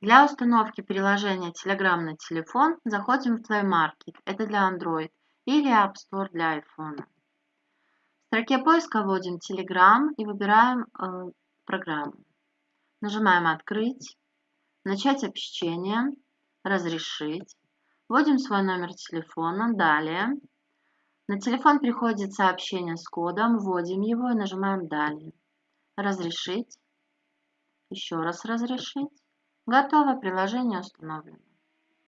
Для установки приложения Telegram на телефон заходим в Play Market, это для Android, или App Store для iPhone. В строке поиска вводим Telegram и выбираем э, программу. Нажимаем «Открыть», «Начать общение», «Разрешить», вводим свой номер телефона, «Далее». На телефон приходит сообщение с кодом, вводим его и нажимаем «Далее». «Разрешить», еще раз «Разрешить». Готово, приложение установлено.